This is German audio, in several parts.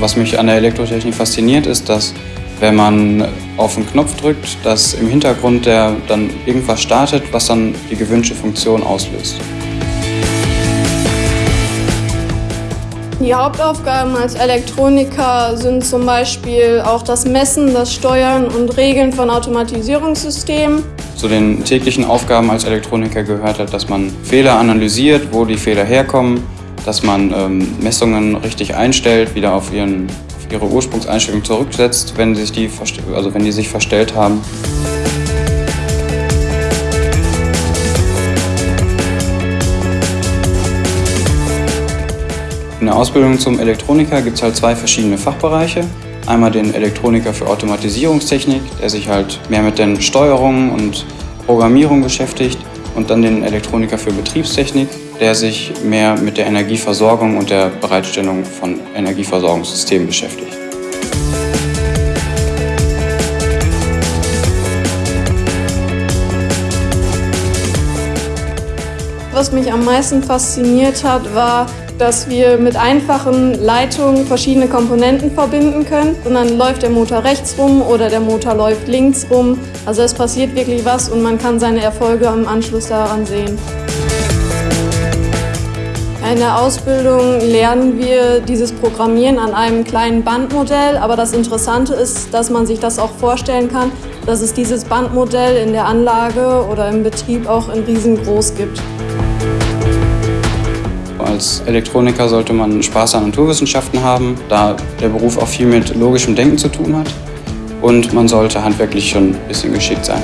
Was mich an der Elektrotechnik fasziniert, ist, dass wenn man auf den Knopf drückt, dass im Hintergrund der dann irgendwas startet, was dann die gewünschte Funktion auslöst. Die Hauptaufgaben als Elektroniker sind zum Beispiel auch das Messen, das Steuern und Regeln von Automatisierungssystemen. Zu den täglichen Aufgaben als Elektroniker gehört halt, dass man Fehler analysiert, wo die Fehler herkommen, dass man ähm, Messungen richtig einstellt, wieder auf, ihren, auf ihre Ursprungseinstellung zurücksetzt, wenn, sich die, also wenn die sich verstellt haben. In der Ausbildung zum Elektroniker gibt es halt zwei verschiedene Fachbereiche. Einmal den Elektroniker für Automatisierungstechnik, der sich halt mehr mit den Steuerungen und Programmierung beschäftigt. Und dann den Elektroniker für Betriebstechnik, der sich mehr mit der Energieversorgung und der Bereitstellung von Energieversorgungssystemen beschäftigt. Was mich am meisten fasziniert hat, war, dass wir mit einfachen Leitungen verschiedene Komponenten verbinden können. Und dann läuft der Motor rechts rum oder der Motor läuft links rum. Also es passiert wirklich was und man kann seine Erfolge im Anschluss daran sehen. In der Ausbildung lernen wir dieses Programmieren an einem kleinen Bandmodell, aber das Interessante ist, dass man sich das auch vorstellen kann, dass es dieses Bandmodell in der Anlage oder im Betrieb auch in riesengroß gibt. Als Elektroniker sollte man Spaß an Naturwissenschaften haben, da der Beruf auch viel mit logischem Denken zu tun hat. Und man sollte handwerklich schon ein bisschen geschickt sein.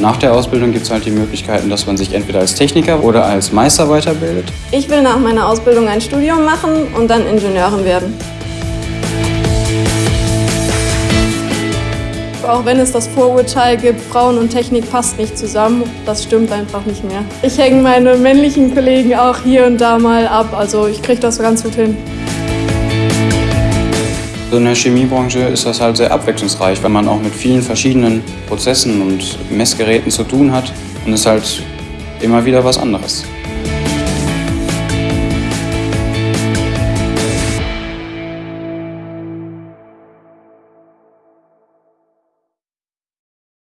Nach der Ausbildung gibt es halt die Möglichkeiten, dass man sich entweder als Techniker oder als Meister weiterbildet. Ich will nach meiner Ausbildung ein Studium machen und dann Ingenieurin werden. Auch wenn es das Vorurteil gibt, Frauen und Technik passt nicht zusammen, das stimmt einfach nicht mehr. Ich hänge meine männlichen Kollegen auch hier und da mal ab, also ich kriege das ganz gut hin. In der Chemiebranche ist das halt sehr abwechslungsreich, weil man auch mit vielen verschiedenen Prozessen und Messgeräten zu tun hat und es halt immer wieder was anderes.